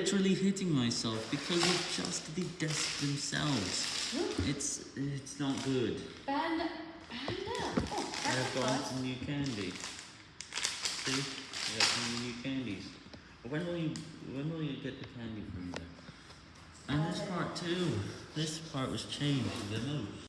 literally hitting myself because of just the desks themselves. It's it's not good. panda, panda. Oh, I've got some new candy. See? I got some new candies. When will you when will you get the candy from there? And this part too. This part was changed the most.